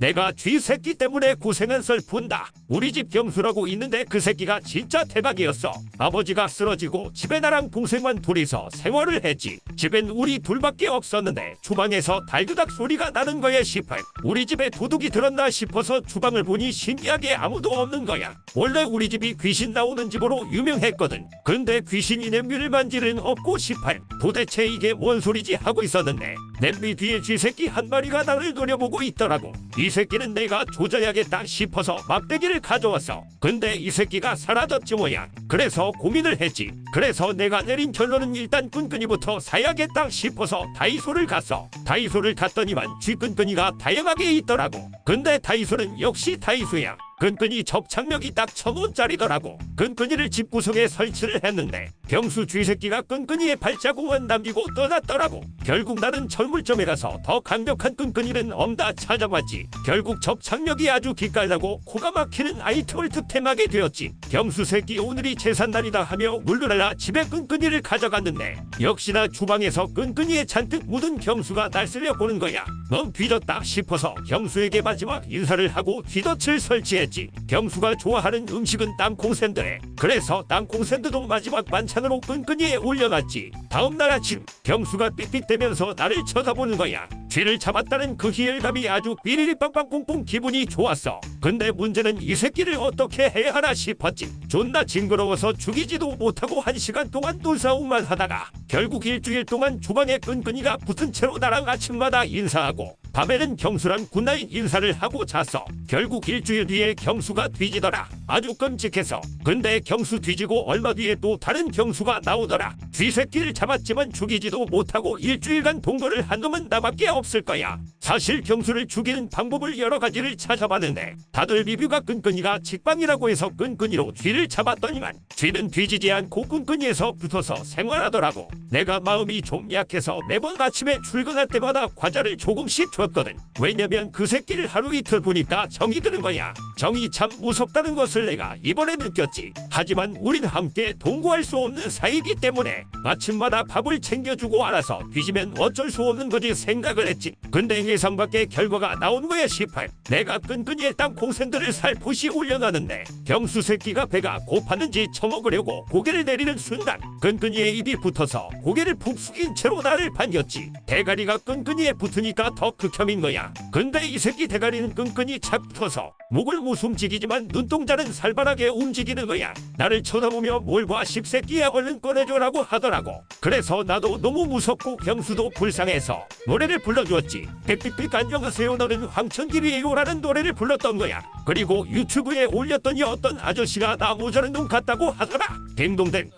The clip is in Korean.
내가 쥐새끼 때문에 고생한 썰 푼다. 우리 집 경수라고 있는데 그 새끼가 진짜 대박이었어. 아버지가 쓰러지고 집에 나랑 동생만 둘이서 생활을 했지. 집엔 우리 둘밖에 없었는데 주방에서 달그닥 소리가 나는 거에 싶어. 우리 집에 도둑이 들었나 싶어서 주방을 보니 신기하게 아무도 없는 거야. 원래 우리 집이 귀신 나오는 집으로 유명했거든. 근데 귀신이 냄비를 일은 없고 싶어. 도대체 이게 뭔 소리지 하고 있었는데 냄비 뒤에 쥐새끼 한 마리가 나를 노려보고 있더라고. 이 새끼는 내가 조져야겠다 싶어서 막대기를 가져왔어. 근데 이 새끼가 사라졌지 뭐야. 그래서 고민을 했지. 그래서 내가 내린 결론은 일단 끈끈이부터 사야겠다 싶어서 다이소를 갔어. 다이소를 갔더니만 쥐끈끈이가 다양하게 있더라고. 근데 다이소는 역시 다이소야. 끈끈이 접착력이 딱 천원짜리더라고. 끈끈이를 집 구석에 설치를 했는데 병수 쥐새끼가 끈끈이의 발자국만 남기고 떠났더라고. 결국 나는 철물점에 가서 더 강력한 끈끈이는 없다 찾아봤지. 결국 접착력이 아주 기깔나고 코가 막히는 아이템을 득템하게 되었지. 병수 새끼 오늘이 제삿날이다 하며 물러날라 집에 끈끈이를 가져갔는데 역시나 주방에서 끈끈이에 잔뜩 묻은 경수가 날 째려보는 거야. 넌 뒤졌다 싶어서 경수에게 마지막 인사를 하고 쥐덫을 설치했지. 경수가 좋아하는 음식은 땅콩 샌드래. 그래서 땅콩 샌드도 마지막 반찬으로 끈끈이에 올려놨지. 다음날 아침 경수가 삑삑대면서 나를 쳐다보는 거야. 쥐를 잡았다는 그 희열감이 아주 삐리리 빵빵 뿡뿡 기분이 좋았어. 근데 문제는 이 새끼를 어떻게 해야 하나 싶었지. 존나 징그러워서 죽이지도 못하고 한 시간 동안 눈싸움만 하다가 결국 일주일 동안 주방에 끈끈이가 붙은 채로 나랑 아침마다 인사하고 밤에는 경수랑 goodnight 인사를 하고 잤어. 결국 일주일 뒤에 경수가 뒤지더라. 아주 끔찍해서. 근데 경수 뒤지고 얼마 뒤에 또 다른 경수가 나오더라. 쥐새끼를 잡았지만 죽이지도 못하고 일주일간 동거를 한 놈은 나밖에 없을 거야. 사실 경수를 죽이는 방법을 여러 가지를 찾아봤는데 다들 리뷰가 끈끈이가 직방이라고 해서 끈끈이로 쥐를 잡았더니만 쥐는 뒤지지 않고 끈끈이에서 붙어서 생활하더라고. 내가 마음이 좀 약해서 매번 아침에 출근할 때마다 과자를 조금씩 줬거든. 왜냐면 그 새끼를 하루 이틀 보니까 정이 드는 거야. 정이 참 무섭다는 것을 내가 이번에 느꼈지. 하지만 우린 함께 동거할 수 없는 사이기 때문에 아침마다 밥을 챙겨주고 알아서 뒤지면 어쩔 수 없는 거지 생각을 했지. 근데 예상 밖의 결과가 나온 거야 18. 내가 끈끈이의 땅콩 샌드를 살포시 올려놨는데 경수 새끼가 배가 고팠는지 처먹으려고 고개를 내리는 순간 끈끈이의 입이 붙어서 고개를 푹 숙인 채로 나를 반겼지. 대가리가 끈끈이에 붙으니까 더 극혐인 거야. 근데 이 새끼 대가리는 끈끈이 착 붙어서 목을 못 움직이지만 눈동자는 살벌하게 움직이는 거야. 나를 쳐다보며 뭘봐 십새끼야 얼른 꺼내줘라고 하더라고. 그래서 나도 너무 무섭고 경수도 불쌍해서 노래를 불러주었지. 빽빽빽 안녕하세요 너는 황천길이에요 라는 노래를 불렀던 거야. 그리고 유튜브에 올렸더니 어떤 아저씨가 나 모자른 놈 같다고 하더라. 딩동댕